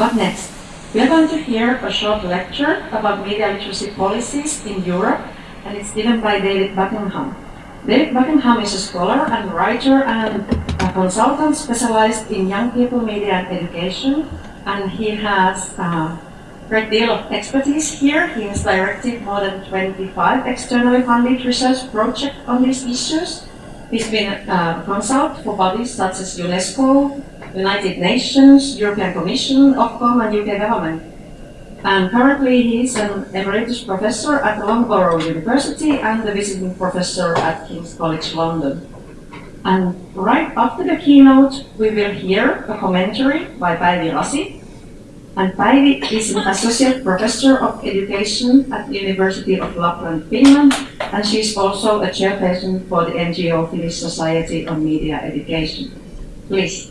But next, we are going to hear a short lecture about media literacy policies in Europe, and it's given by David Buckingham. David Buckingham is a scholar and writer and a consultant specialized in young people media and education, and he has a great deal of expertise here. He has directed more than 25 externally funded research projects on these issues. He's been a consult for bodies such as UNESCO, United Nations, European Commission, Ofcom, and UK government. And currently he is an emeritus professor at Loughborough University and a visiting professor at King's College London. And right after the keynote, we will hear a commentary by Päivi Rasi. And Päivi is an associate professor of education at the University of Lapland, Finland, and she is also a chairperson for the NGO Finnish Society on Media Education. Please.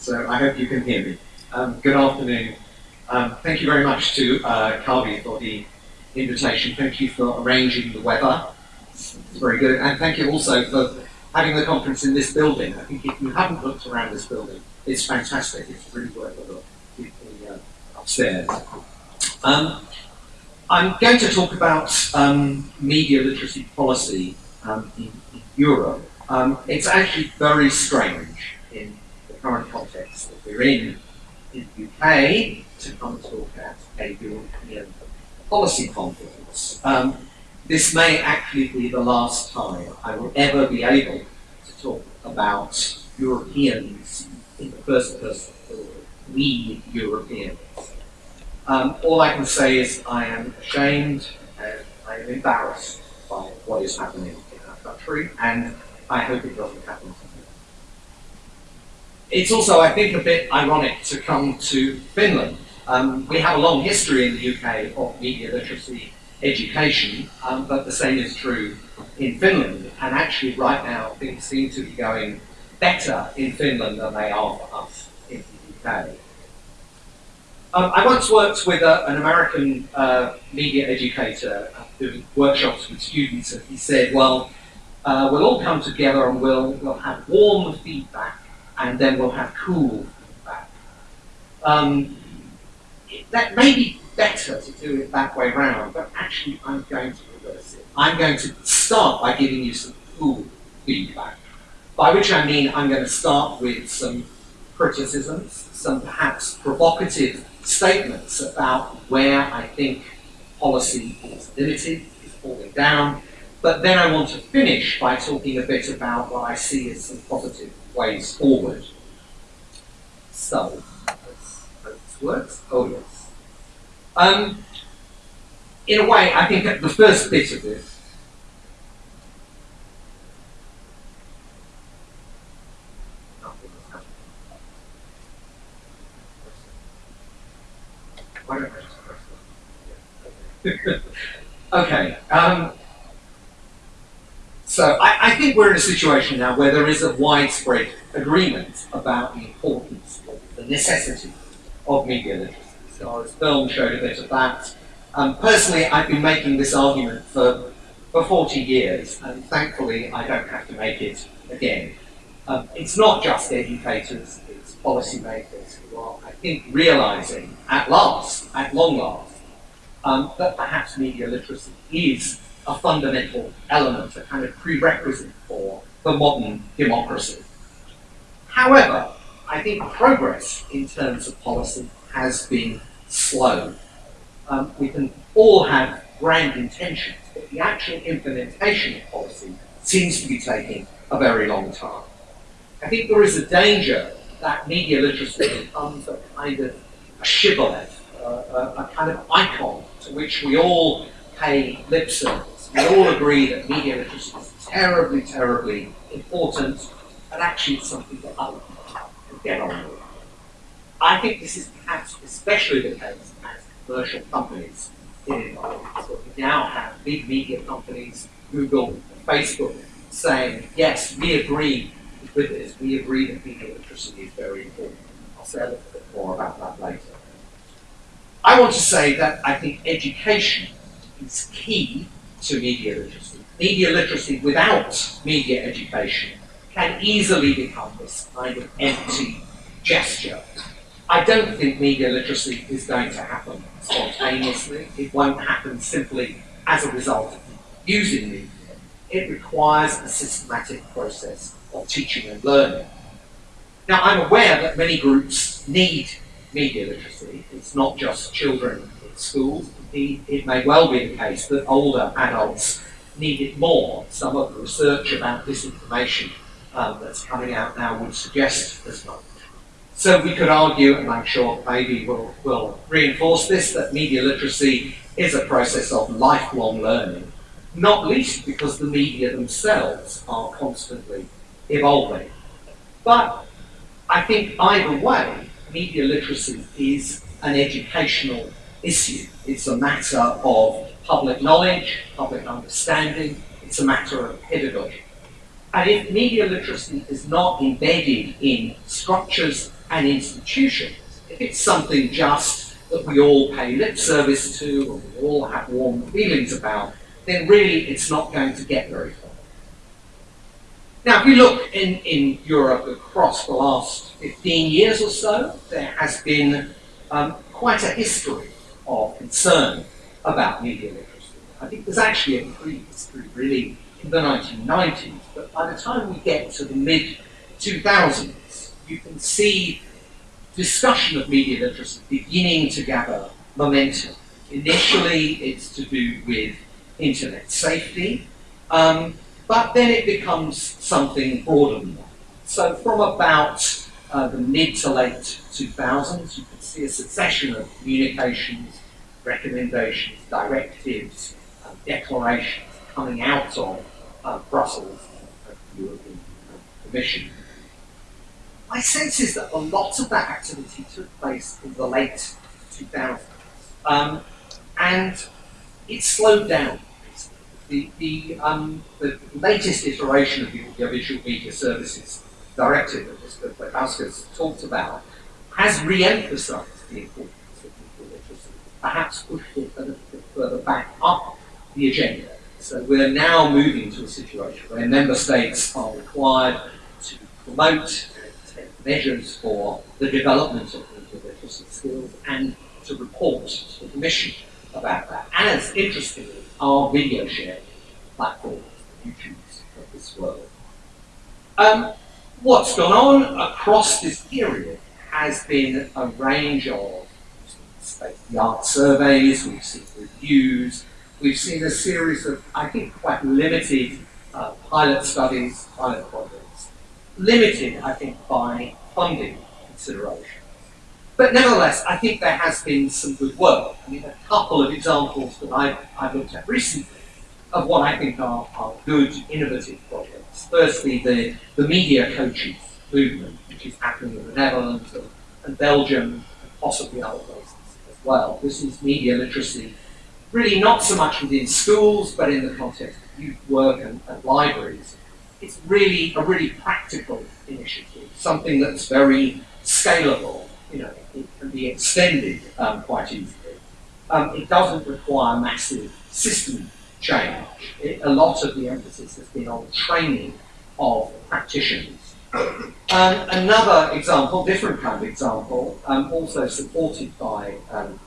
So I hope you can hear me. Um, good afternoon. Um, thank you very much to uh, for the invitation. Thank you for arranging the weather. It's, very good. And thank you also for having the conference in this building. I think if you haven't looked around this building, it's fantastic. It's really worth a look uh, upstairs. Um, I'm going to talk about um, media literacy policy um, in, Europe. Um, it's actually very strange in the current context that we're in in the UK to come talk at a European policy conference. Um, this may actually be the last time I will ever be able to talk about Europeans in the first person we Europeans. Um, all I can say is I am ashamed and I am embarrassed by what is happening and I hope it doesn't happen it's also, I think, a bit ironic to come to Finland. Um, we have a long history in the UK of media literacy education, um, but the same is true in Finland. And actually, right now, things seem to be going better in Finland than they are for us in the UK. Um, I once worked with a, an American uh, media educator doing workshops with students, and he said, well, uh, we'll all come together and we'll, we'll have warm feedback and then we'll have cool feedback. Um, that may be better to do it that way around, but actually I'm going to reverse it. I'm going to start by giving you some cool feedback, by which I mean I'm going to start with some criticisms, some perhaps provocative statements about where I think policy is limited, is falling down, but then I want to finish by talking a bit about what I see as some positive ways forward. So, let's hope this works. Oh, yes. Um, in a way, I think the first bit of this okay. Um, so I, I, think we're in a situation now where there is a widespread agreement about the importance, the necessity of media literacy. So as film showed a bit of that. Um, personally, I've been making this argument for, for 40 years, and thankfully I don't have to make it again. Um, it's not just educators, it's policymakers who are, I think, realizing at last, at long last, um, that perhaps media literacy is a fundamental element, a kind of prerequisite for the modern democracy. However, I think progress in terms of policy has been slow. Um, we can all have grand intentions, but the actual implementation of policy seems to be taking a very long time. I think there is a danger that media literacy becomes a kind of a shibboleth, uh, a, a kind of icon to which we all pay lip service. We all agree that media literacy is terribly, terribly important, and actually it's something that people can get on with. I think this is perhaps especially the case as commercial companies get involved. So we now have big media companies, Google, Facebook, saying, yes, we agree with this. We agree that media literacy is very important. I'll say a little bit more about that later. I want to say that I think education is key to media literacy. Media literacy without media education can easily become this kind of empty gesture. I don't think media literacy is going to happen spontaneously. It won't happen simply as a result of using media. It requires a systematic process of teaching and learning. Now, I'm aware that many groups need media literacy. It's not just children in schools. It may well be the case that older adults need it more. Some of the research about disinformation um, that's coming out now would suggest as much. So we could argue, and I'm sure maybe we'll, we'll reinforce this, that media literacy is a process of lifelong learning, not least because the media themselves are constantly evolving. But I think either way, media literacy is an educational issue. It's a matter of public knowledge, public understanding, it's a matter of pedagogy. And if media literacy is not embedded in structures and institutions, if it's something just that we all pay lip service to or we all have warm feelings about, then really it's not going to get very far. Now, if we look in, in Europe across the last 15 years or so, there has been um, quite a history of concern about media literacy. I think there's actually a pre-history really in the 1990s, but by the time we get to the mid 2000s, you can see discussion of media literacy beginning to gather momentum. Initially, it's to do with internet safety, um, but then it becomes something broader than that. So from about uh, the mid to late 2000s, you can see a succession of communications, recommendations, directives, uh, declarations coming out of uh, Brussels and the European Commission. My sense is that a lot of that activity took place in the late 2000s, um, and it slowed down the, the, um, the latest iteration of the Audiovisual Media Services Directive that Mr. Plekauskas talked about has re-emphasized the importance of media literacy, perhaps pushed it a little bit further back up the agenda. So we're now moving to a situation where member states are required to promote take measures for the development of media literacy skills and to report to the Commission about that. And as, interestingly, our video sharing platforms, YouTubes of this world. Um, what's gone on across this period has been a range of state-of-the-art surveys, we've seen reviews, we've seen a series of, I think, quite limited uh, pilot studies, pilot projects, limited, I think, by funding considerations. But nevertheless, I think there has been some good work. I mean, a couple of examples that I've, I've looked at recently of what I think are, are good, innovative projects. Firstly, the, the media coaches movement, which is happening in the Netherlands and, and Belgium, and possibly other places as well. This is media literacy, really not so much within schools, but in the context of youth work and, and libraries. It's really a really practical initiative, something that's very scalable you know, it can be extended um, quite easily. Um, it doesn't require massive system change. It, a lot of the emphasis has been on training of practitioners. Um, another example, different kind of example, um, also supported by um,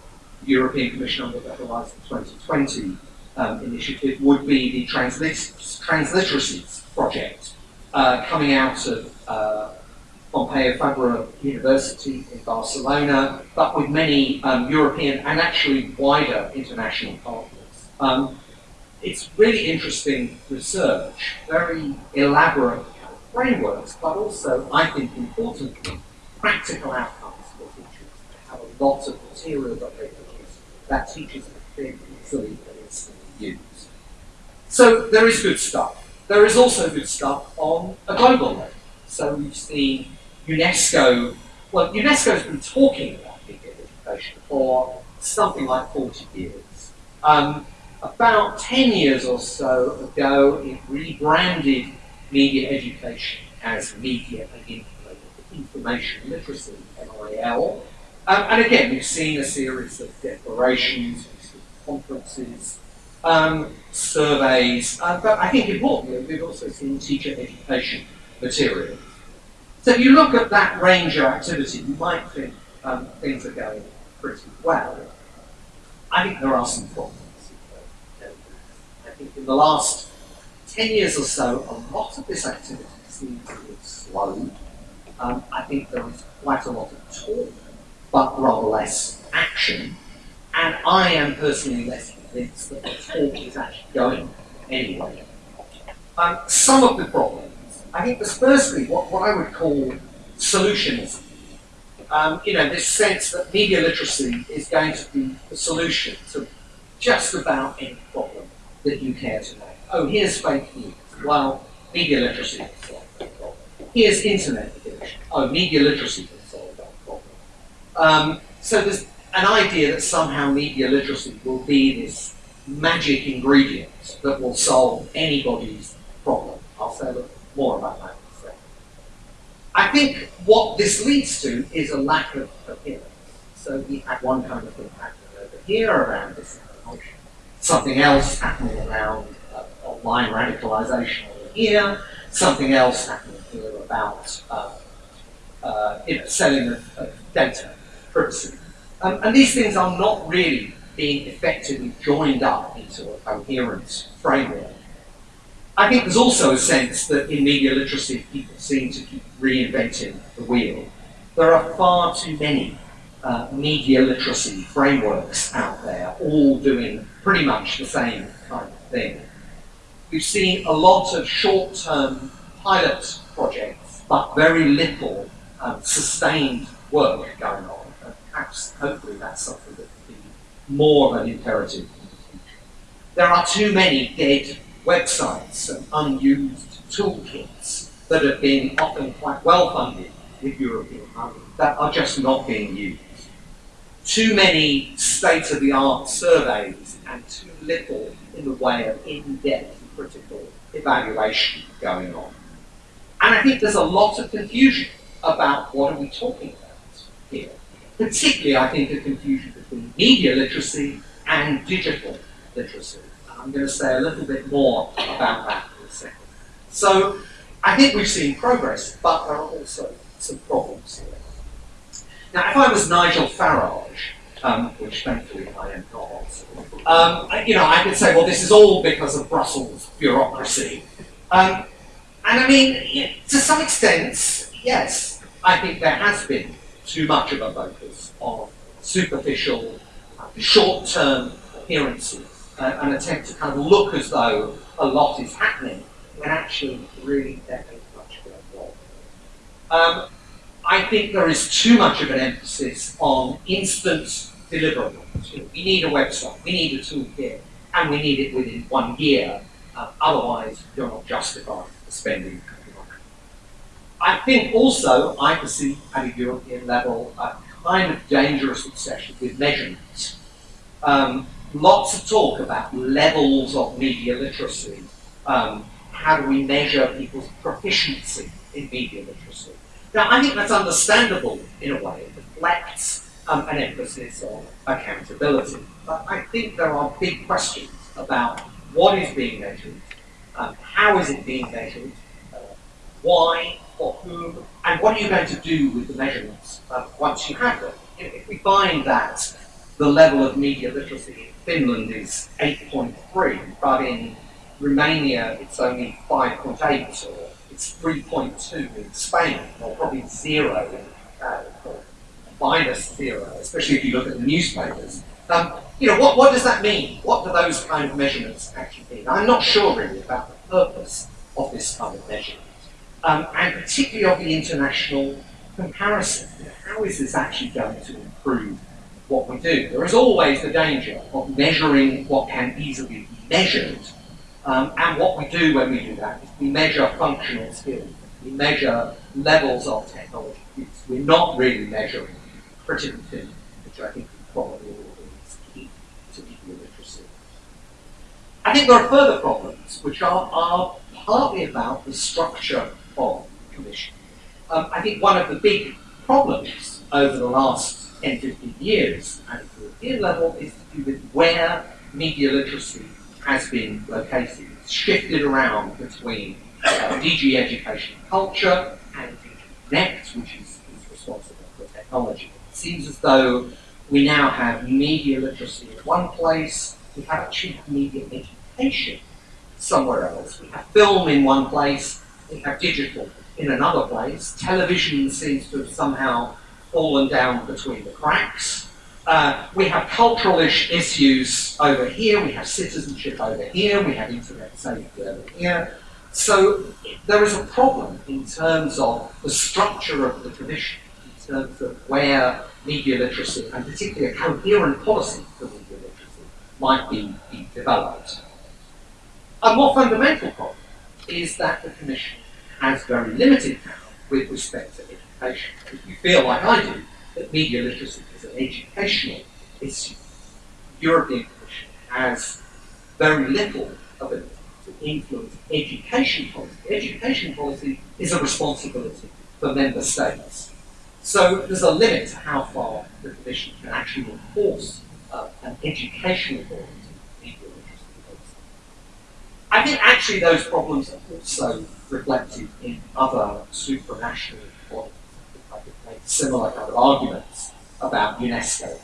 European Commission on the Better Horizon 2020 um, initiative, would be the Translit Transliteracies project uh, coming out of uh, Pompeu Fabra University in Barcelona, but with many um, European and actually wider international partners. It's really interesting research, very elaborate frameworks, but also, I think importantly, practical outcomes for teachers. They have a lot of material that they produce that teachers can easily use. So there is good stuff. There is also good stuff on a global level. So we've seen UNESCO, well, UNESCO has been talking about media education for something like 40 years. Um, About 10 years or so ago, it rebranded media education as media and information literacy, MIL. Um, and again, we've seen a series of declarations, conferences, um, surveys, uh, but I think importantly, we've also seen teacher education material. So if you look at that range of activity, you might think um, things are going pretty well. I think there are some problems. In the last 10 years or so, a lot of this activity seems to have slowed. Um, I think there is quite a lot of talk, but rather less action. And I am personally less convinced that the talk is actually going anywhere. Um, some of the problems, I think there's firstly what, what I would call solutionism. Um, you know, this sense that media literacy is going to be the solution to just about any problem that you care to know. Oh, here's fake news. Well, media literacy can solve that problem. Here's internet addiction. Oh, media literacy can solve that problem. Um, so there's an idea that somehow media literacy will be this magic ingredient that will solve anybody's problem. I'll say more about that. I think what this leads to is a lack of coherence. So we have one kind of thing over here around disinformation, something else happening around uh, online radicalization over here, something else happening here about uh, uh, you know, selling of, of data privacy um, and these things are not really being effectively joined up into a coherent framework. I think there's also a sense that in media literacy, people seem to keep reinventing the wheel. There are far too many uh, media literacy frameworks out there, all doing pretty much the same kind of thing. We've seen a lot of short-term pilot projects, but very little um, sustained work going on perhaps, hopefully, that's something that can be more of an imperative There are too many dead websites and unused toolkits that have been often quite well funded with European money that are just not being used. Too many state-of-the-art surveys and too little in the way of in-depth critical evaluation going on. And I think there's a lot of confusion about what are we talking about here particularly, I think, a confusion between media literacy and digital literacy. I'm going to say a little bit more about that in a second. So, I think we've seen progress, but there are also some problems here. Now, if I was Nigel Farage, um, which thankfully I am not, um, you know, I could say, well, this is all because of Brussels bureaucracy. Um, and I mean, to some extent, yes, I think there has been too much of a focus on superficial, short-term appearances, uh, an attempt to kind of look as though a lot is happening when actually really there ain't much going on. I think there is too much of an emphasis on instant deliverables. You know, we need a website, we need a toolkit, and we need it within one year. Uh, otherwise, you're not justified for spending I think also I perceive at a European level a kind of dangerous obsession with measurements. Um, lots of talk about levels of media literacy. Um, how do we measure people's proficiency in media literacy? Now, I think that's understandable in a way. It reflects um, an emphasis on accountability. But I think there are big questions about what is being measured, um, how is it being measured, uh, why, for whom, and what are you going to do with the measurements uh, once you have them? If we find that the level of media literacy in Finland is 8.3, but in Romania it's only 5.8, or it's 3.2 in Spain, or probably zero in uh, minus zero, especially if you look at the newspapers. Um, you know, what, what does that mean? What do those kind of measurements actually mean? I'm not sure really about the purpose of this kind of measurement um, and particularly of the international comparison. How is this actually going to improve what we do? There is always the danger of measuring what can easily be measured, um, and what we do when we do that is we measure functional skills, we measure levels of technology use. We're not really measuring critical thinking, which I think probably is key to media literacy. I think there are further problems which are, are partly about the structure of the Commission. Um, I think one of the big problems over the last 10, 15 years at the European level is to do with where media literacy has been located. Shifted around between uh, DG Education and Culture and DG Connect, which is, is responsible for technology. It seems as though we now have media literacy in one place, we have actually media education somewhere else. We have film in one place, we have digital in another place. Television seems to have somehow fallen down between the cracks. Uh, we have cultural issues over here, we have citizenship over here, we have internet safety over here. So there is a problem in terms of the structure of the tradition, in terms of where media literacy, and particularly a coherent policy for media literacy, might be, be developed. A more fundamental problem is that the Commission has very limited power with respect to education. If you feel like I do, that media literacy an educational issue, the European Commission has very little ability to influence education policy. Education policy is a responsibility for member states. So there's a limit to how far the Commission can actually enforce uh, an educational policy. I think actually those problems are also reflected in other supranational bodies. I could make similar kind of arguments about UNESCO.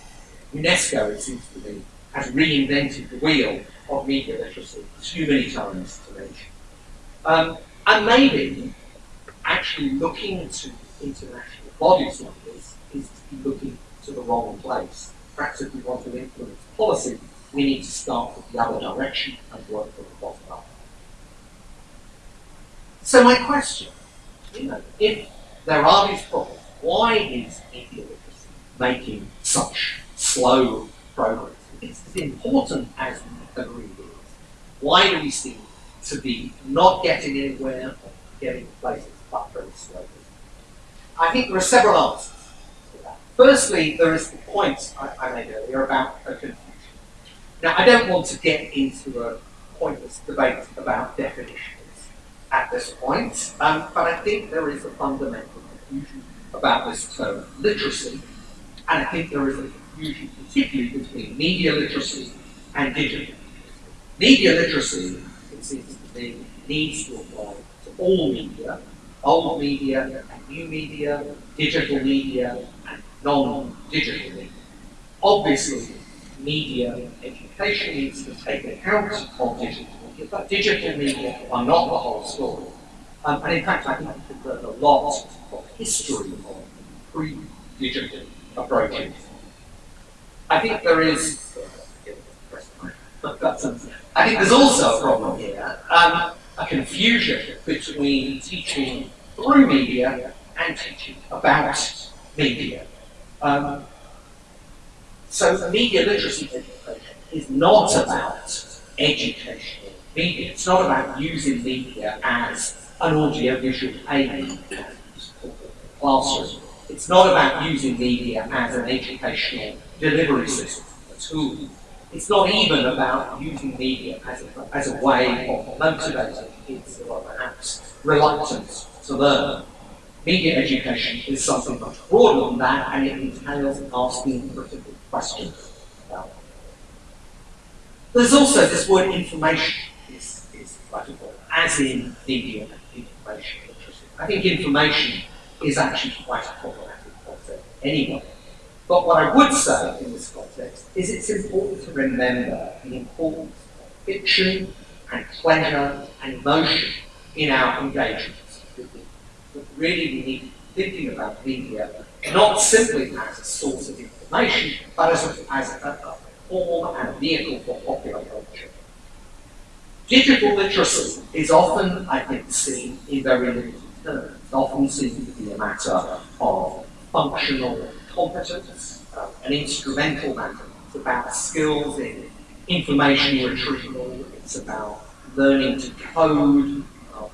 UNESCO, it seems to me, has reinvented the wheel of media literacy too many times to mention. Um, and maybe actually looking to international bodies like this is to be looking to the wrong place. Perhaps if we want to influence policy, we need to start with the other direction and work from the bottom up. So my question, you know, if there are these problems, why is media making such slow progress? It's as important as we agree it is. Why do we seem to be not getting anywhere getting places but very slowly? I think there are several answers to that. Firstly, there is the point I, I made earlier about a confusion. Now, I don't want to get into a pointless debate about definitions at this point, um, but I think there is a fundamental confusion about this term literacy, and I think there is a confusion particularly between media literacy and digital. Media literacy, it seems to me, needs to apply to all media, old media and new media, digital media and non-digital media. Obviously, media education needs to take account of digital media, but digital media are not the whole story. Um, and in fact, I think learn a lot of history of pre-digital I think there is, I think there's also a problem here, um, a confusion between teaching through media and teaching about media. Um, so media literacy is not about educational media. It's not about using media as an audio-visual aid classroom. It's not about using media as an educational delivery system, a tool. It's not even about using media as a, as a way of motivating kids who are perhaps reluctant to learn. Media education is something much broader than that, and it entails asking critical questions There's also this word information is, as in media information. I think information is actually quite a problematic concept anyway. But what I would say in this context is it's important to remember the importance of fiction and pleasure and emotion in our engagements. But really we need to be thinking about media not simply as a source of information, but as a, as a, a form and a vehicle for popular culture. Digital literacy is often, I think, seen in very limited terms. Often seen to be a matter of functional competence, uh, an instrumental matter. It's about skills in information retrieval, it's about learning to code, uh,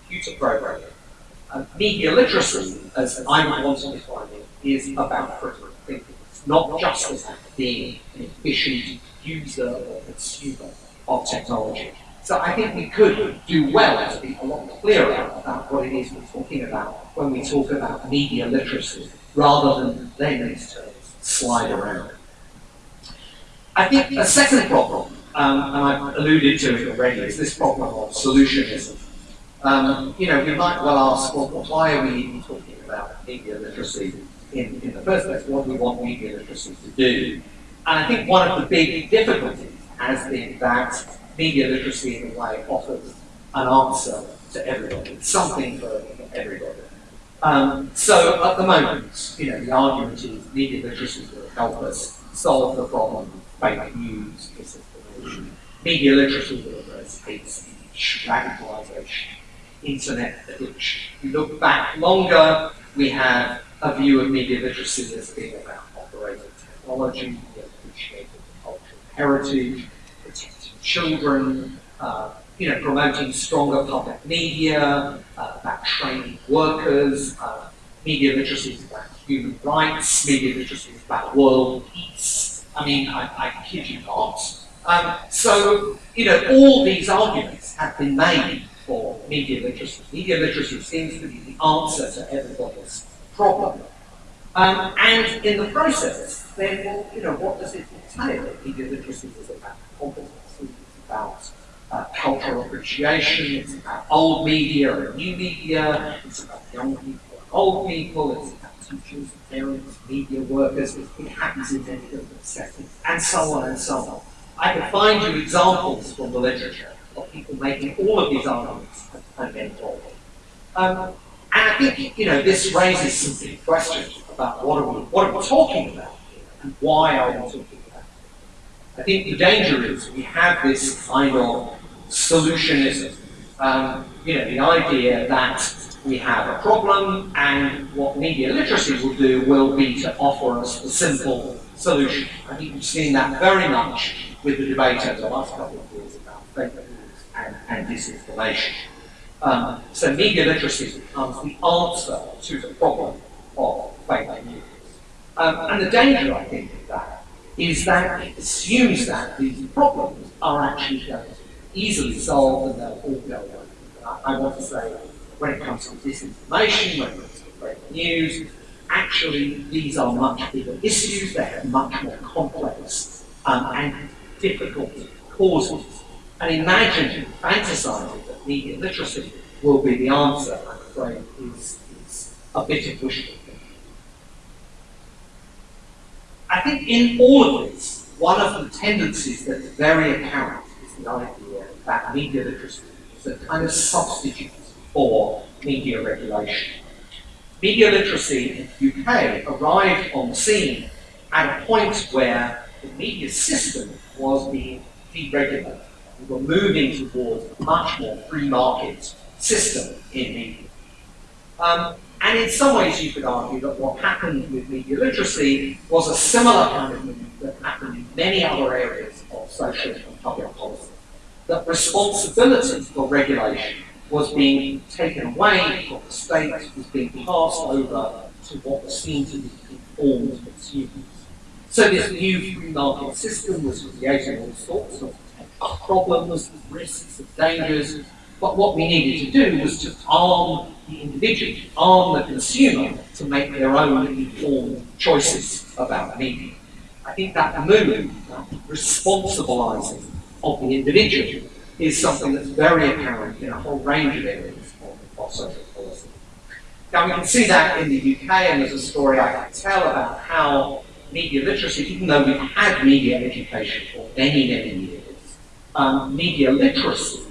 computer programming. Uh, media literacy, as I might want to define it, is about critical thinking. It's not just about being an efficient user or consumer of technology. So I think we could do well to be a lot clearer about when we talk about media literacy, rather than letting these terms slide around. I think a second problem, um, and I've alluded to it already, is this problem of solutionism. Um, you know, we might well ask, well, why are we even talking about media literacy in, in the first place? What do we want media literacy to do? And I think one of the big difficulties has been that media literacy in a way offers an answer to everybody, something for everybody. Um, so at the moment, you know, the argument is media literacy will help us solve the problem of fake news, disinformation. Media literacy will address hate speech, radicalization, internet addiction. If you look back longer, we have a view of media literacy as being about operating technology, appreciating cultural heritage, protecting children, uh, you know, promoting stronger public media, uh, about training workers, uh, media literacy is about human rights, media literacy is about world peace. I mean, I, I kid you not. Um, so, you know, all these arguments have been made for media literacy. Media literacy seems to be the answer to everybody's problem. Um, and in the process, then, well, you know, what does it entail? Media literacy is about competency, it's about uh, cultural appreciation, it's about old media and new media, it's about young people and old people, it's about teachers, parents, media workers, it happens in many different settings, and so on and so on. I can find you examples from the literature of people making all of these arguments and then Um, and I think, you know, this raises some big questions about what are we, what are we talking about and why are we talking about it. I think the danger is we have this kind of solutionism. Um, you know, the idea that we have a problem and what media literacy will do will be to offer us a simple solution. I think we've seen that very much with the debate over the last couple of years about fake news and, and disinformation. Um, so media literacy becomes the answer to the problem of fake news. Um, and the danger, I think, of that is that it assumes that these problems are actually going to easily solved and they'll all go away. I, I want to say, when it comes to disinformation, when it comes to fake news, actually these are much bigger issues, they have much more complex um, and difficult causes. And imagine fantasizing that media literacy will be the answer, I'm afraid, is, is a bit of wishful thinking. I think in all of this, one of the tendencies that's very apparent is the idea that media literacy is a kind of substitute for media regulation. Media literacy in the UK arrived on the scene at a point where the media system was being deregulated. We were moving towards a much more free market system in media. Um, and in some ways you could argue that what happened with media literacy was a similar kind of movement that happened in many other areas of social and public policy that responsibility for regulation was being taken away from the state, was being passed over to what was seen to be informed consumers. So this new free market system was creating all sorts of problems, risks, and dangers, but what we needed to do was to arm the individual, arm the consumer to make their own informed choices about media. I think that move, that responsibilizing of the individual is something that's very apparent in a whole range of areas of, social policy. Now we can see that in the UK, and there's a story I can tell about how media literacy, even though we've had media education for many, many years, um, media literacy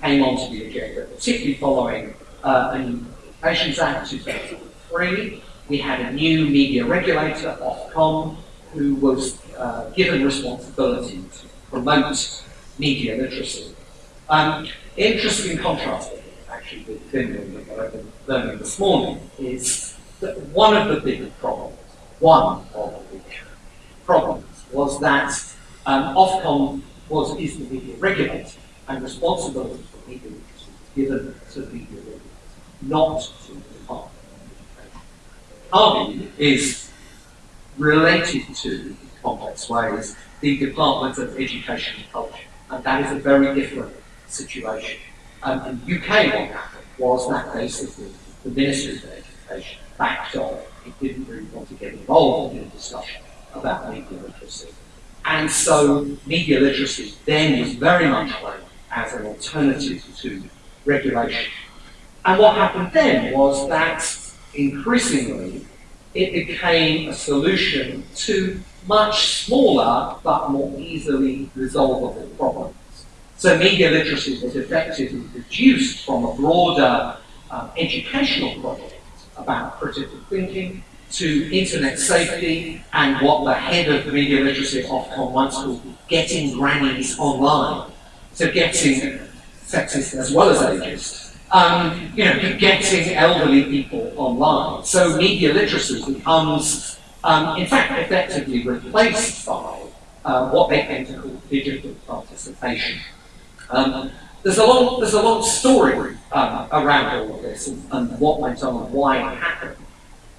came onto the agenda, particularly following uh, a new Communications Act 2003. We had a new media regulator, Ofcom, who was uh, given responsibility to promote media literacy. Um, interesting contrast, actually, with Finland that I've been learning this morning is that one of the big problems, one of the big problems, was that um, Ofcom was is the media regulator, and responsibility for media literacy was given to the media regulator, not to the Department of Education. is related to, in complex ways, the Department of Education and Culture And that is a very different situation. Um, in the UK, what happened was that basically the Ministry of Education backed off. It didn't really want to get involved in a discussion about media literacy. And so media literacy then was very much framed as an alternative to regulation. And what happened then was that increasingly it became a solution to much smaller but more easily resolvable problems. So media literacy was effectively reduced from a broader um, educational project about critical thinking to internet safety and what the head of the media literacy Ofcom once called getting grannies online. So getting sexist as well as ageist. Um, you know, getting elderly people online. So media literacy becomes, um, in fact, effectively replaced by uh, what they came to call digital participation. Um, there's a long, there's a long story um, around all of this and, and, what went on and why it happened.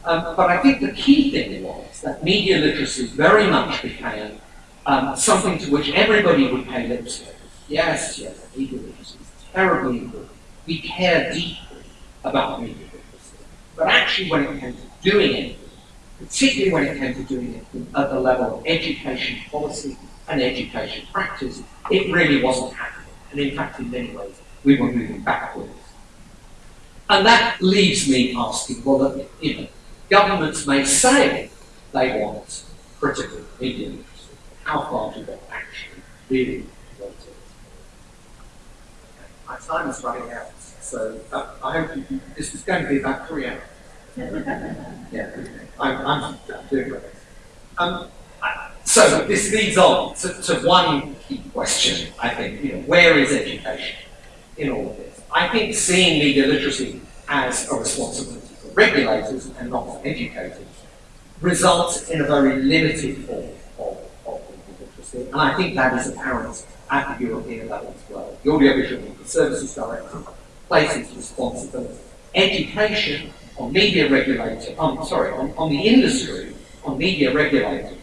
Um, but I think the key thing was that media literacy very much became um, something to which everybody would pay lip service. Yes, yes, media literacy is terribly important. We care deeply about media literacy. But actually when it came to doing it, particularly when it came to doing it at the level of education policy and education practice, it really wasn't happening. And in fact, in many ways, we were moving backwards. And that leaves me asking, well, you know, governments may say they want critical media literacy. How far do they actually really want it? My time is running out, so uh, I hope you, this is going to be about three hours. Yeah, I'm, I'm doing great. Um, so this leads on to, to, one key question, I think, you know, where is education in all of this? I think seeing media literacy as a responsibility for regulators and not for educators results in a very limited form of, of media literacy, and I think that is apparent at the European level as well. The Audiovisual Services Directive places responsibility. Education on media regulator, um, sorry, on, on the industry, on media regulators,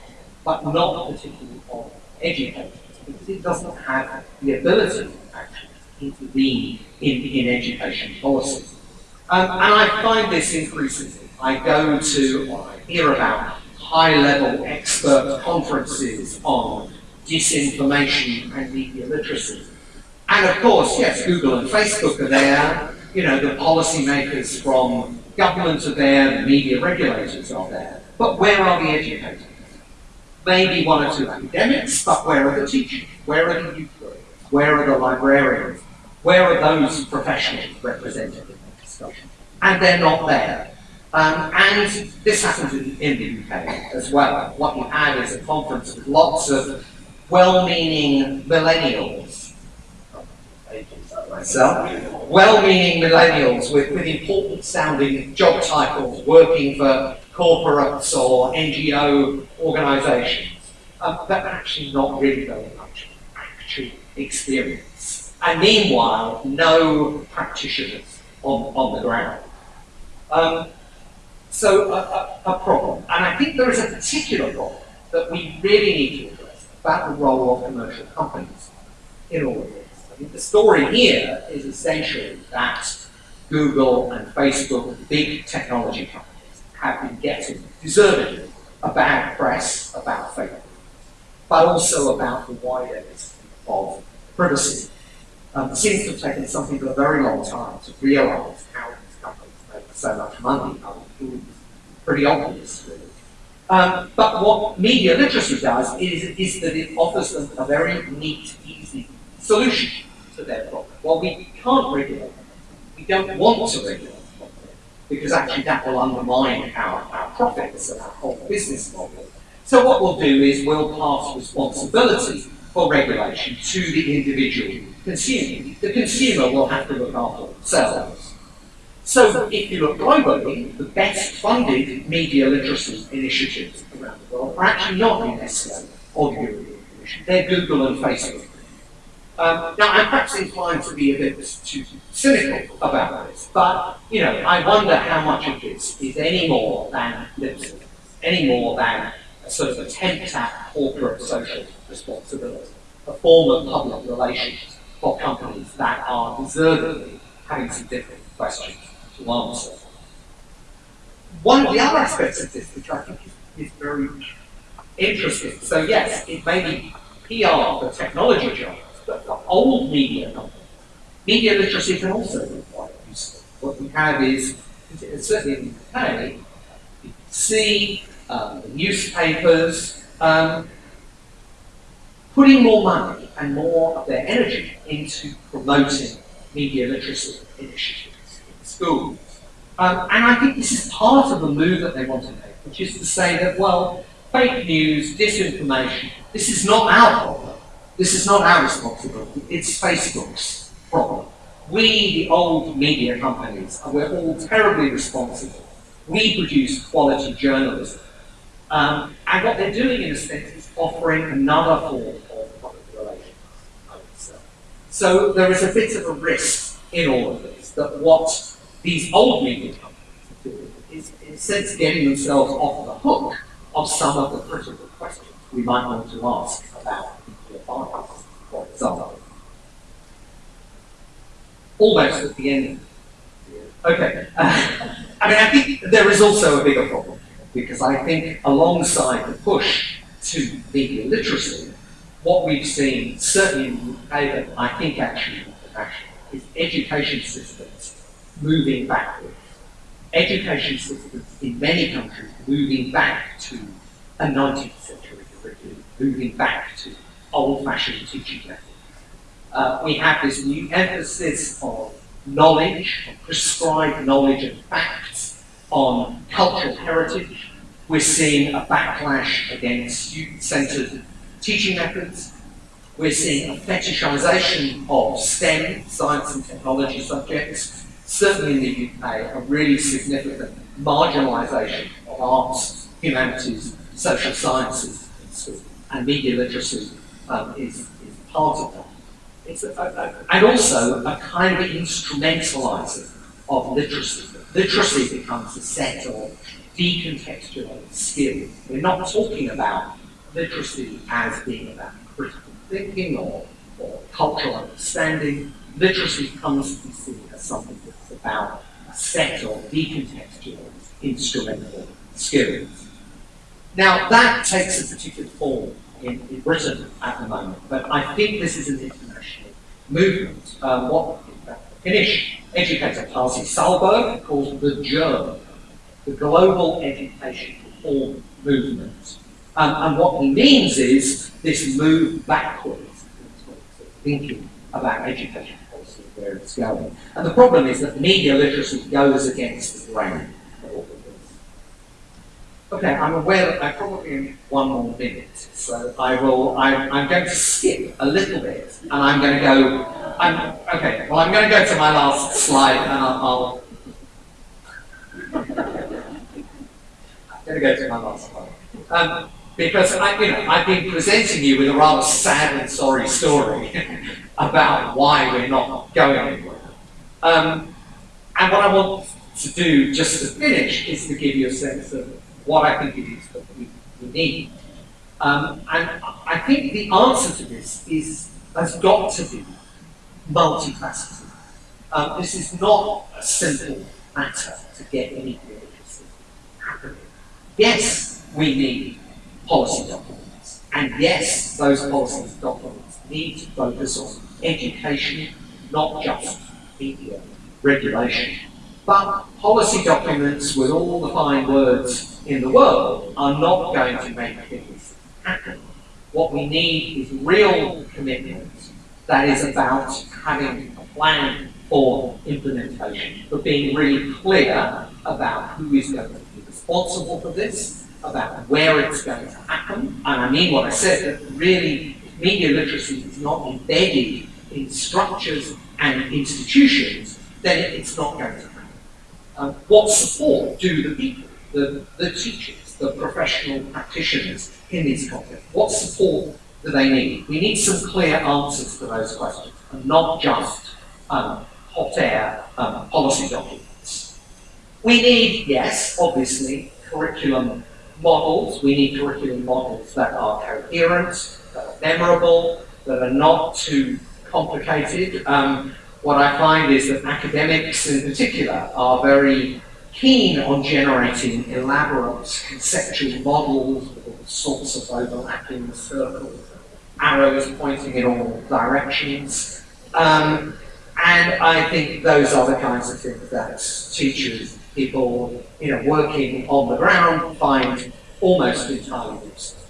but not particularly on educators, because it doesn't have the ability actually to intervene in, in education policy. Um, and I find this increasingly. I go to, or I hear about high-level expert conferences on disinformation and media literacy. And of course, yes, Google and Facebook are there, you know, the policymakers from government are there, the media regulators are there. But where are the educators? maybe one or two academics, but where are the teachers? Where are the youth? Where are the librarians? Where are those professionals represented in the discussion? And they're not there. Um, and this happens in, in, the UK as well. What you have is a conference with lots of well-meaning millennials, myself, well-meaning millennials with, with important-sounding job titles, working for corporates or NGO organisations, um, but actually not really very much actual experience. And meanwhile, no practitioners on, on the ground. Um, so a, a, a, problem. And I think there is a particular problem that we really need to address about the role of commercial companies in all of this. I the story here is essentially that Google and Facebook, big technology companies, have been getting, deservedly, a bad press about news, but also about the wider issue of privacy. Um, it seems to have taken some people a very long time to realise how these companies make so much money. It's pretty obvious, really. Um, but what media literacy does is, is that it offers them a very neat, easy solution to their problem. Well, we can't regulate them. We don't want to regulate because actually that will undermine our, our profits and our whole business model. So what we'll do is we'll pass responsibility for regulation to the individual consumer. The consumer will have to look after themselves. So if you look globally, the best funded media literacy initiatives around the world are actually not UNESCO or the European Commission. They're Google and Facebook. Um, now, I'm perhaps inclined to be a bit too cynical about this, but, you know, I wonder how much of this is any more than any more than a sort of attempt at corporate social responsibility. a form of public relations for companies that are deservedly having some different questions to answer. One of the other aspects of this, which I think is, is very interesting, so yes, it may be PR for technology jobs, for old media media literacy can also be quite useful. What we have is, certainly in the UK, you see um, newspapers um, putting more money and more of their energy into promoting media literacy initiatives in schools. Um, and I think this is part of the move that they want to make, which is to say that, well, fake news, disinformation, this is not our problem. This is not our responsibility. It's Facebook's problem. We, the old media companies, we're all terribly responsible. We produce quality journalism. Um, and what they're doing, in a sense, is offering another form of public relations. So there is a bit of a risk in all of this, that what these old media companies are doing is, in a sense, getting themselves off the hook of some of the critical questions we might want to ask about Almost at the end. Okay. Uh, I mean, I think there is also a bigger problem because I think alongside the push to media literacy, what we've seen, certainly in the UK, I think actually internationally, is education systems moving backwards. Education systems in many countries moving back to a 19th century curriculum, moving back to old-fashioned teaching methods. Uh, we have this new emphasis on knowledge, on prescribed knowledge and facts, on cultural heritage. We're seeing a backlash against student-centered teaching methods. We're seeing a fetishization of STEM, science and technology subjects. Certainly in the UK, a really significant marginalization of arts, humanities, social sciences, and media literacy um, is, is part of that. It's a, a, and also a kind of instrumentalizing of literacy literacy becomes a set of decontextualized skills. We're not talking about literacy as being about critical thinking or, or cultural understanding. Literacy comes to be seen as something that's about a set of decontextualized instrumental skills. Now, that takes a particular form in, in, Britain at the moment, but I think this is an international movement. Um, what Finnish educator Pasi Sahlberg calls the GERM, the Global Education Reform Movement. Um, and what he means is this move backwards thinking about education policy where it's going. And the problem is that media literacy goes against the grain Okay, I'm aware that I probably only one more minute, so I will. I, I'm going to skip a little bit, and I'm going to go. I'm okay. Well, I'm going to go to my last slide, and I'll. I'll I'm going to go to my last slide. Um, because I, you know, I've been presenting you with a rather sad and sorry story about why we're not going anywhere. Um, and what I want to do, just to finish, is to give you a sense of what I think it is that we, we need. Um, and I think the answer to this is has got to be multifaceted. Um, this is not a simple matter to get any literacy happening. Yes, we need policy documents, and yes, those policy documents need to focus on education, not just media regulation. But policy documents with all the fine words in the world are not going to make things happen. What we need is real commitment that is about having a plan for implementation, for being really clear about who is going to be responsible for this, about where it's going to happen. And I mean what I said, that really media literacy is not embedded in structures and institutions, then it's not going to. Um, what support do the people the, the teachers, the professional practitioners in these contexts? What support do they need? We need some clear answers to those questions, and not just um, hot air um, policy documents. We need, yes, obviously, curriculum models. We need curriculum models that are coherent, that are memorable, that are not too complicated. Um, what I find is that academics in particular are very keen on generating elaborate conceptual models with all sorts of overlapping circles, arrows pointing in all directions. Um, and I think those are the kinds of things that teachers, people you know, working on the ground find almost entirely useless.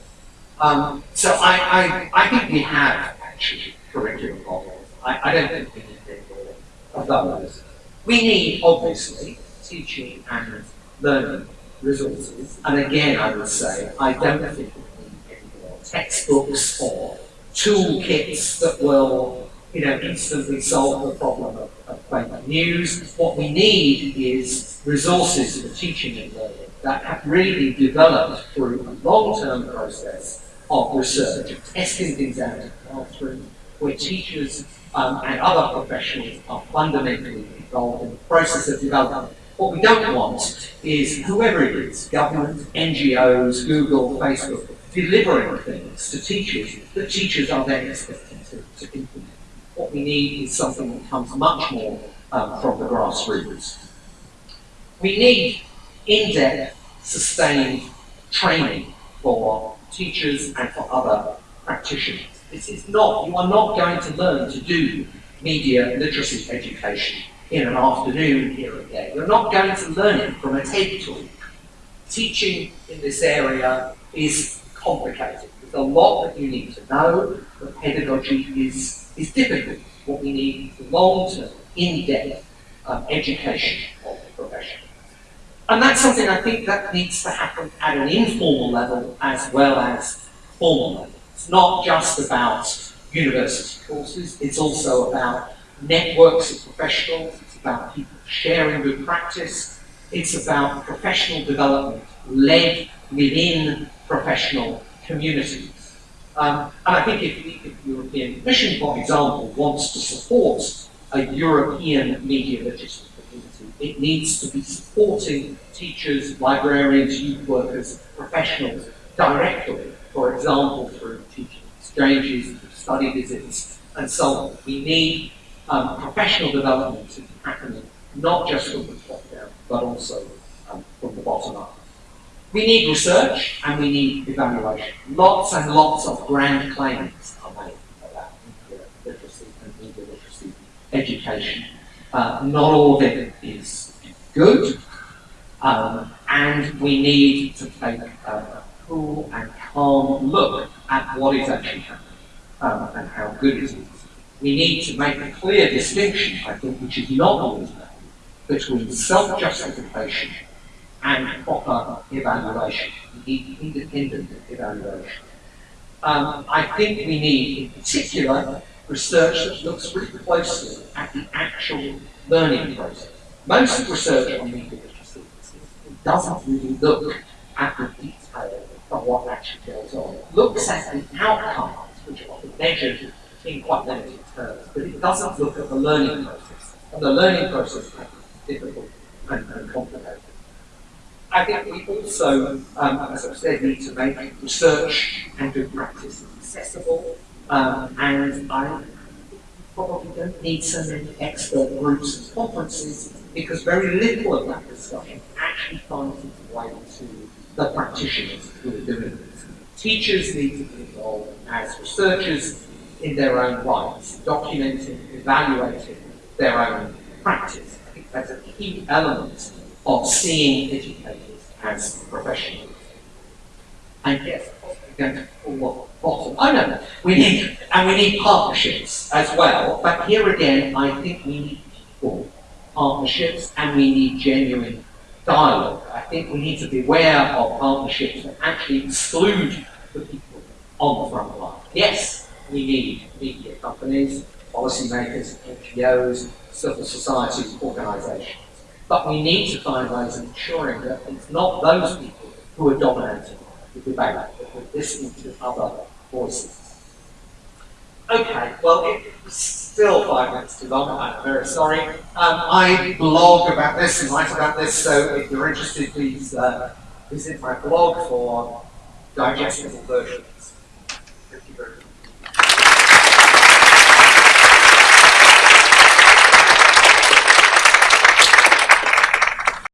Um, so I, I, I think we have actually curriculum models. I, I don't think we need more of those. We need, obviously, teaching and learning resources. And again, I would say, I don't think we need textbooks or toolkits that will, you know, instantly solve the problem of, of fake news. What we need is resources for teaching and learning that have really developed through a long-term process of research, of testing things out in the where teachers um, and other professionals are fundamentally involved in the process of development. What we don't want is whoever it is, government, NGOs, Google, Facebook, delivering things to teachers that teachers are then expected to, to implement. What we need is something that comes much more um, from the grassroots. We need in-depth, sustained training for teachers and for other practitioners. This is not, you are not going to learn to do media literacy education in an afternoon here and there. You're not going to learn it from a TED talk. Teaching in this area is complicated. There's a lot that you need to know. The pedagogy is, is difficult. What we need is long-term, in-depth um, education of the profession. And that's something I think that needs to happen at an informal level as well as formal level. It's not just about university courses, it's also about networks of professionals, it's about people sharing good practice, it's about professional development led within professional communities. Um, and I think if the, if the European Commission, for example, wants to support a European media literacy community, it needs to be supporting teachers, librarians, youth workers, professionals directly, for example, through teaching exchanges, study visits, and so on. We need um, professional development happening, not just from the top down, but also um, from the bottom up. We need research and we need evaluation. Lots and lots of grand claims are made about literacy and media literacy education. Uh, not all of it is good, um, and we need to take a cool and calm look at what is actually happening um, and how good it is. We need to make a clear distinction, I think, which is not always made, between self-justification and proper evaluation. Independent evaluation. Um, I think we need, in particular, research that looks really closely at the actual learning process. Most research on media literacy doesn't really look at the detail of what actually goes on. It looks at the outcomes, which are measured in quite limited terms, but it doesn't look at the learning process. And the learning process is difficult and, and complicated. I think we also, um, as I've said, need to make research and good practice accessible um, and I probably don't need so many expert groups and conferences because very little of that discussion actually finds its way to the practitioners who are doing this. Teachers need to be involved as researchers in their own rights, documenting, evaluating their own practice. I think that's a key element of seeing educators as professionals. And yes, going to bottom. Oh no, we need, and we need partnerships as well. But here again, I think we need people partnerships and we need genuine dialogue. I think we need to be aware of partnerships that actually exclude the people on the front line. Yes, we need media companies, policymakers, NGOs, civil society organisations. But we need to find ways of ensuring that it's not those people who are dominating the debate, but we're listening to other voices. Okay, well, it's still five minutes too long, I'm very sorry. Um, I blog about this and write about this, so if you're interested, please uh, visit my blog for digestible versions.